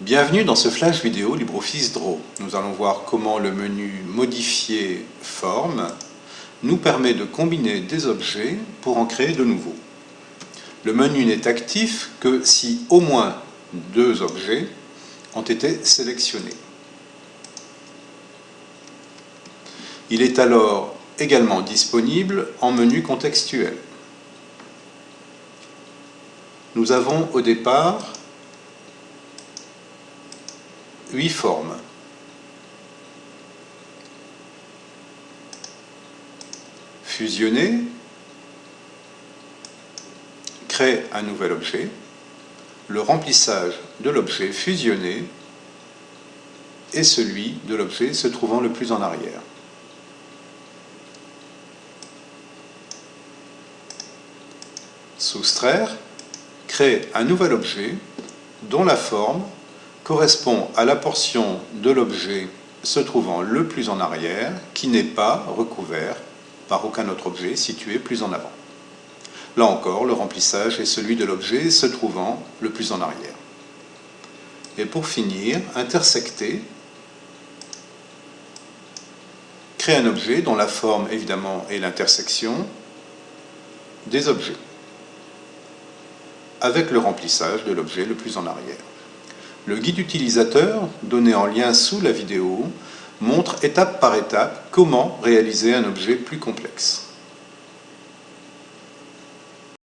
Bienvenue dans ce flash vidéo LibreOffice Draw. Nous allons voir comment le menu Modifier forme nous permet de combiner des objets pour en créer de nouveaux. Le menu n'est actif que si au moins deux objets ont été sélectionnés. Il est alors également disponible en menu contextuel. Nous avons au départ huit formes. Fusionner, crée un nouvel objet, le remplissage de l'objet fusionné et celui de l'objet se trouvant le plus en arrière. Soustraire crée un nouvel objet dont la forme correspond à la portion de l'objet se trouvant le plus en arrière qui n'est pas recouvert par aucun autre objet situé plus en avant. Là encore, le remplissage est celui de l'objet se trouvant le plus en arrière. Et pour finir, intersecter crée un objet dont la forme évidemment est l'intersection des objets avec le remplissage de l'objet le plus en arrière. Le guide utilisateur, donné en lien sous la vidéo, montre étape par étape comment réaliser un objet plus complexe.